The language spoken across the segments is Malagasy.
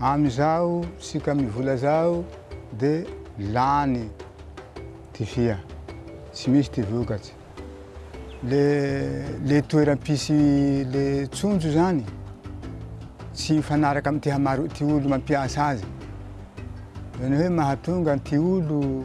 Amizao sika mivola zao de lany ty fia tsy misy ty vokatsy le le toera pisy le tsonjo zany tsy mifanaraka amty hamaro ty olo mampiasa azy zany hoe mahatonga ty olo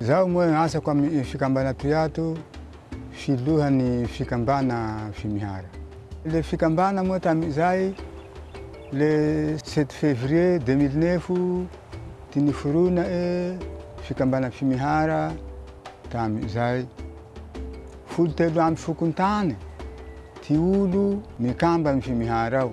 Izaho moa asako amin'ny fikambana toy ato filohan'ny fikambana Fimihara. Ilay fikambana moa tamin'izay le sept février deux mille neuf dia niforona e fikambana Fimihara tamin'izay folo telo amby fokontany ty olo mikamba ny Fimihara ao.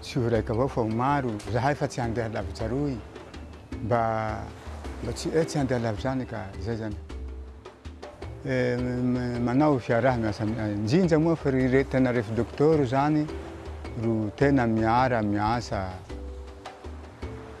tsy ho iraika avao fa ho maro zahay fa tsy handeha lavitra aroy mba mba tsy eh, tsy handeha lavitra any ka zay zany eh, manao fiaraha miasa njinja moa fa ry tena rehefa dokotoro zany ro tena miara miasa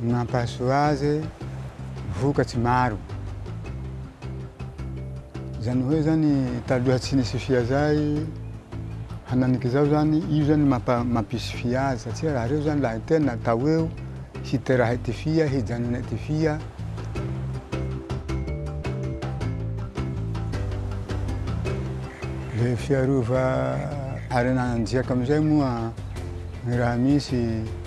Ny mampahasoa azy, vokatry maro. Izany hoe zany taloha tsy nisy fia zay, hananiky zao zany, io zany mampisy fia azy satria raha reo zany lahy tena atao eo, hiteraha ty fia, hijanona ty fia. Le fiarova harena anjiaka amizay moa ny raha misy.